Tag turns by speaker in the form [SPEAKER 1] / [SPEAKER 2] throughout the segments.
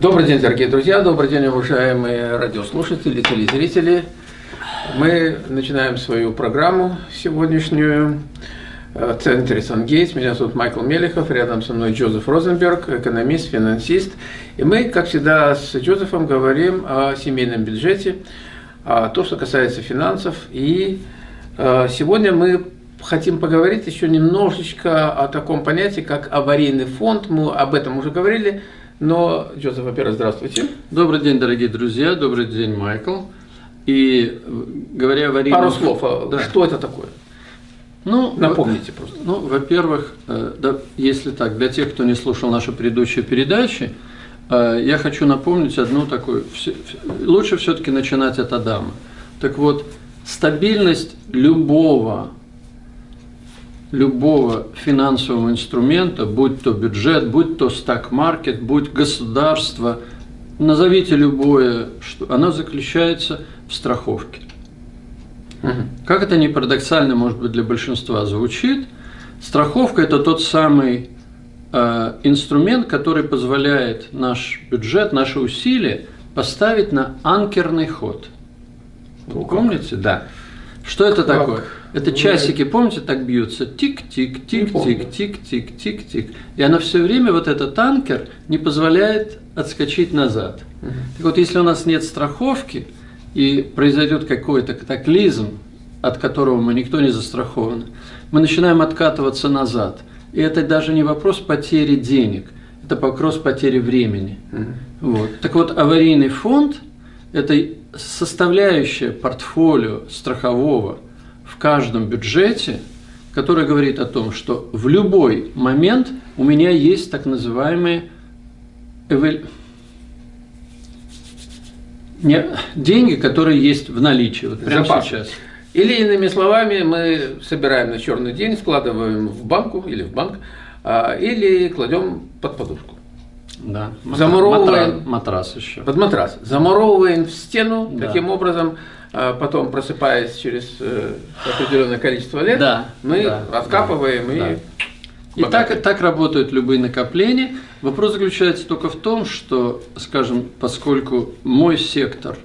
[SPEAKER 1] Добрый день, дорогие друзья, добрый день, уважаемые радиослушатели, телезрители. Мы начинаем свою программу сегодняшнюю в центре Сангейтс. Меня зовут Майкл Мелехов, рядом со мной Джозеф Розенберг, экономист, финансист. И мы, как всегда, с Джозефом говорим о семейном бюджете, о том, что касается финансов. И э, сегодня мы хотим поговорить еще немножечко о таком понятии, как аварийный фонд. Мы об этом уже говорили. Но, Джозеф, во-первых, здравствуйте.
[SPEAKER 2] Добрый день, дорогие друзья, добрый день, Майкл. И говоря о аварийном...
[SPEAKER 1] Пару слов, а да. что это такое?
[SPEAKER 2] Ну,
[SPEAKER 1] Напомните просто.
[SPEAKER 2] Ну, во-первых, э, да, если так, для тех, кто не слушал наши предыдущие передачи, э, я хочу напомнить одну такую, лучше все-таки начинать от Адама. Так вот, стабильность любого любого финансового инструмента, будь то бюджет, будь то стак-маркет, будь государство, назовите любое, что оно заключается в страховке. Угу. Как это не парадоксально, может быть, для большинства звучит, страховка – это тот самый э, инструмент, который позволяет наш бюджет, наши усилия поставить на анкерный ход. Вы помните? Да. Что это как? такое? Это часики, помните, так бьются? Тик-тик, тик-тик, тик-тик, тик-тик. И она все время, вот этот танкер, не позволяет отскочить назад. Угу. Так вот, если у нас нет страховки, и произойдет какой-то катаклизм, от которого мы никто не застрахован, мы начинаем откатываться назад. И это даже не вопрос потери денег, это вопрос потери времени. Угу. Вот. Так вот, аварийный фонд – это составляющая портфолио страхового в каждом бюджете, которая говорит о том, что в любой момент у меня есть так называемые эвель... Не, деньги, которые есть в наличии, вот прямо Запас. сейчас.
[SPEAKER 1] Или иными словами, мы собираем на черный день, складываем в банку или в банк, а, или кладем под подушку.
[SPEAKER 2] Да.
[SPEAKER 1] Замуровываем
[SPEAKER 2] матрас, матрас еще.
[SPEAKER 1] Под матрас. Замуровываем в стену, да. таким образом, а, потом просыпаясь через э, определенное количество лет,
[SPEAKER 2] да.
[SPEAKER 1] мы
[SPEAKER 2] да.
[SPEAKER 1] откапываем да. и. Да.
[SPEAKER 2] И так, так работают любые накопления. Вопрос заключается только в том, что, скажем, поскольку мой сектор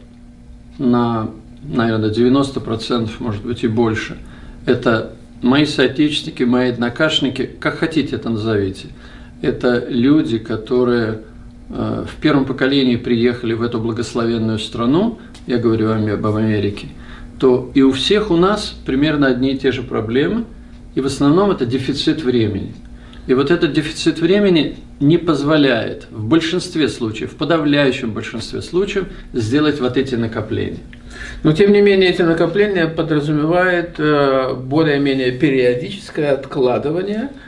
[SPEAKER 2] на, наверное, 90%, может быть и больше, это мои соотечественники, мои однокашники, как хотите это назовите – это люди, которые э, в первом поколении приехали в эту благословенную страну, я говорю об Америке, то и у всех у нас примерно одни и те же проблемы, и в основном это дефицит времени. И вот этот дефицит времени не позволяет в большинстве случаев, в подавляющем большинстве случаев сделать вот эти накопления.
[SPEAKER 1] Но тем не менее эти накопления подразумевают э, более-менее периодическое откладывание –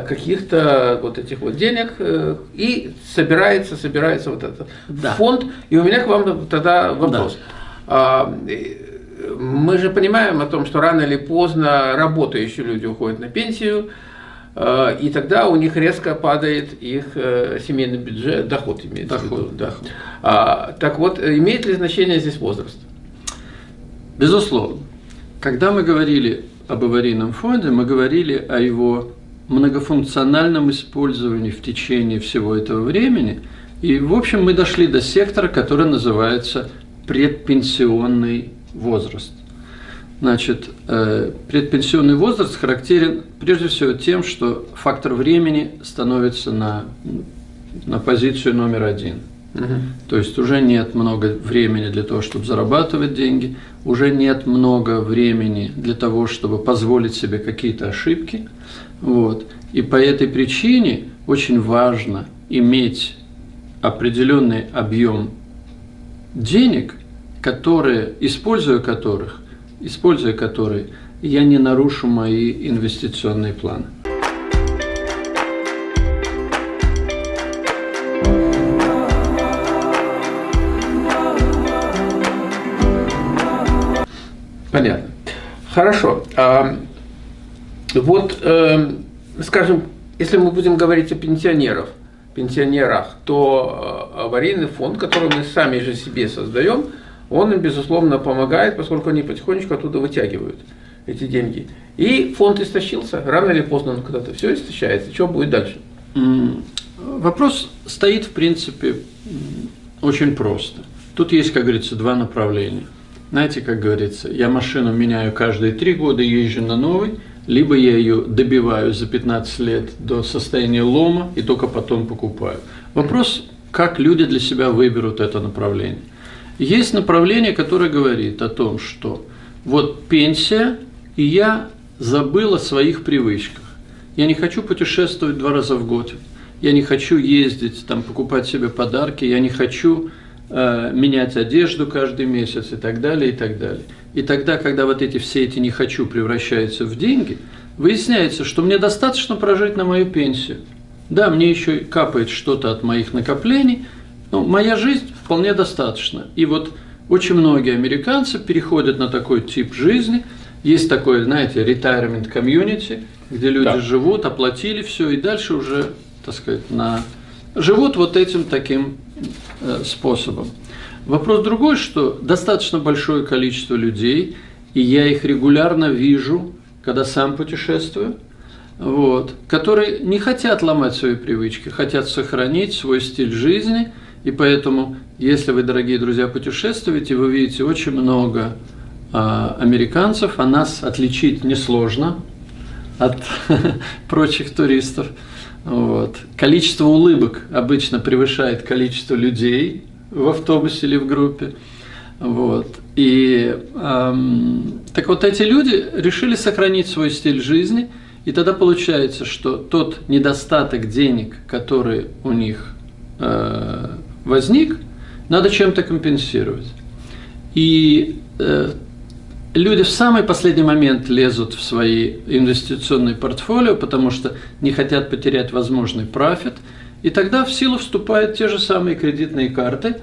[SPEAKER 1] каких-то вот этих вот денег э, и собирается, собирается вот этот да. фонд. И у меня к вам тогда вопрос. Да. Мы же понимаем о том, что рано или поздно работающие люди уходят на пенсию, э, и тогда у них резко падает их семейный бюджет, доход имеется доход, в виду. Да. А, так вот, имеет ли значение здесь возраст?
[SPEAKER 2] Безусловно. Когда мы говорили об аварийном фонде, мы говорили о его многофункциональном использовании в течение всего этого времени. И, в общем, мы дошли до сектора, который называется предпенсионный возраст. Значит, э, предпенсионный возраст характерен прежде всего тем, что фактор времени становится на, на позицию номер один. Угу. То есть уже нет много времени для того, чтобы зарабатывать деньги, уже нет много времени для того, чтобы позволить себе какие-то ошибки. Вот. И по этой причине очень важно иметь определенный объем денег, которые, используя которых, используя которые, я не нарушу мои инвестиционные планы.
[SPEAKER 1] Понятно. Хорошо. Вот, э, скажем, если мы будем говорить о пенсионерах, пенсионерах, то э, аварийный фонд, который мы сами же себе создаем, он им, безусловно, помогает, поскольку они потихонечку оттуда вытягивают эти деньги. И фонд истощился, рано или поздно он когда-то все истощается. Что будет дальше?
[SPEAKER 2] Вопрос стоит, в принципе, очень просто. Тут есть, как говорится, два направления. Знаете, как говорится, я машину меняю каждые три года, езжу на новый, либо я ее добиваю за 15 лет до состояния лома и только потом покупаю. Вопрос, как люди для себя выберут это направление. Есть направление, которое говорит о том, что вот пенсия, и я забыл о своих привычках. Я не хочу путешествовать два раза в год. Я не хочу ездить, там, покупать себе подарки. Я не хочу менять одежду каждый месяц и так далее, и так далее. И тогда, когда вот эти все эти «не хочу» превращаются в деньги, выясняется, что мне достаточно прожить на мою пенсию. Да, мне еще капает что-то от моих накоплений, но моя жизнь вполне достаточно. И вот очень многие американцы переходят на такой тип жизни. Есть такое, знаете, retirement community, где люди да. живут, оплатили все, и дальше уже, так сказать, на... живут вот этим таким э, способом. Вопрос другой, что достаточно большое количество людей, и я их регулярно вижу, когда сам путешествую, вот, которые не хотят ломать свои привычки, хотят сохранить свой стиль жизни, и поэтому, если вы, дорогие друзья, путешествуете, вы видите очень много а, американцев, а нас отличить несложно от прочих туристов. Вот. Количество улыбок обычно превышает количество людей, в автобусе или в группе. Вот. И эм, так вот эти люди решили сохранить свой стиль жизни, и тогда получается, что тот недостаток денег, который у них э, возник, надо чем-то компенсировать. И э, люди в самый последний момент лезут в свои инвестиционные портфолио, потому что не хотят потерять возможный профит – и тогда в силу вступают те же самые кредитные карты.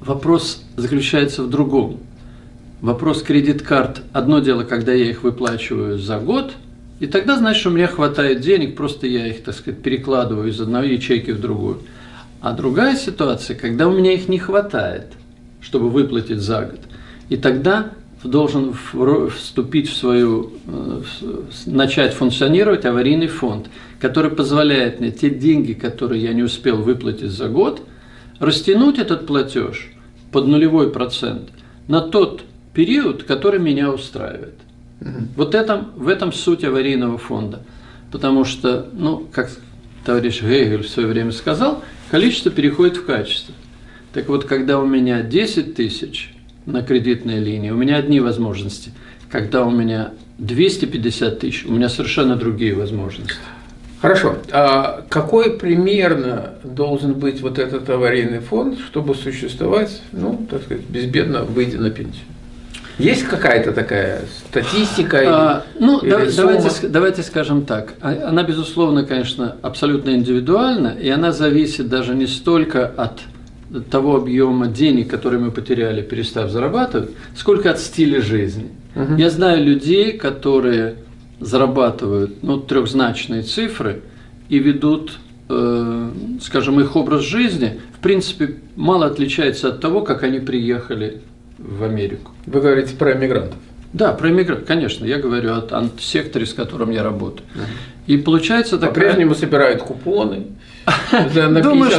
[SPEAKER 2] Вопрос заключается в другом. Вопрос кредит-карт – одно дело, когда я их выплачиваю за год, и тогда, значит, у меня хватает денег, просто я их, так сказать, перекладываю из одной ячейки в другую. А другая ситуация, когда у меня их не хватает, чтобы выплатить за год, и тогда должен вступить в свою, э, начать функционировать аварийный фонд, который позволяет мне те деньги, которые я не успел выплатить за год, растянуть этот платеж под нулевой процент на тот период, который меня устраивает. Вот это, в этом суть аварийного фонда. Потому что, ну, как товарищ Гегель в свое время сказал, количество переходит в качество. Так вот, когда у меня 10 тысяч – на кредитной линии, у меня одни возможности. Когда у меня 250 тысяч, у меня совершенно другие возможности.
[SPEAKER 1] Хорошо. А какой примерно должен быть вот этот аварийный фонд, чтобы существовать, ну, так сказать, безбедно выйдя на пенсию? Есть какая-то такая статистика? А,
[SPEAKER 2] или, ну, или да, давайте, давайте скажем так. А, она, безусловно, конечно, абсолютно индивидуальна, и она зависит даже не столько от того объема денег, которые мы потеряли, перестав зарабатывать, сколько от стиля жизни. Угу. Я знаю людей, которые зарабатывают ну, трехзначные цифры и ведут, э, скажем, их образ жизни, в принципе, мало отличается от того, как они приехали в Америку.
[SPEAKER 1] Вы говорите про иммигрантов?
[SPEAKER 2] Да, про иммигрантов, конечно. Я говорю о, о секторе, с которым я работаю. Угу. И получается
[SPEAKER 1] такая... По-прежнему собирают купоны.
[SPEAKER 2] Думаю,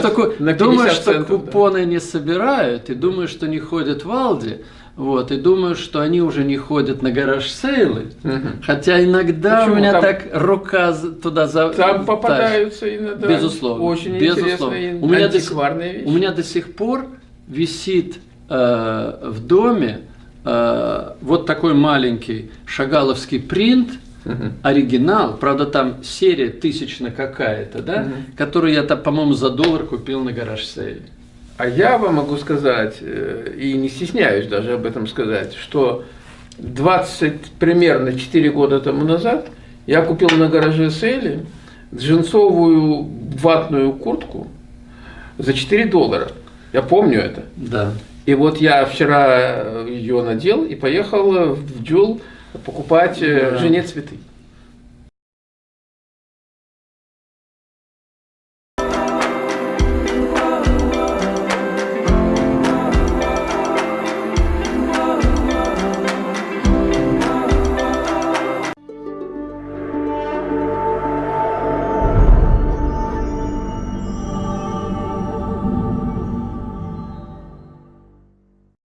[SPEAKER 2] что, купоны не собирают, и думаю, что не ходят в Алди. Вот, и думаю, что они уже не ходят на гараж-сейлы. Хотя иногда Почему? у меня там, так рука туда за...
[SPEAKER 1] Там попадаются иногда
[SPEAKER 2] безусловно,
[SPEAKER 1] очень
[SPEAKER 2] безусловно.
[SPEAKER 1] интересные
[SPEAKER 2] у меня,
[SPEAKER 1] до, вещи.
[SPEAKER 2] у меня до сих пор висит э, в доме э, вот такой маленький шагаловский принт – Угу. Оригинал, правда, там серия тысячна какая-то, да, угу. которую я, по-моему, за доллар купил на гараж сейле.
[SPEAKER 1] А я вам могу сказать, э, и не стесняюсь даже об этом сказать, что 20, примерно 4 года тому назад я купил на гараже сейле джинсовую ватную куртку за 4 доллара. Я помню это.
[SPEAKER 2] Да.
[SPEAKER 1] И вот я вчера ее надел и поехал в Дюл покупать э, да. жене цветы.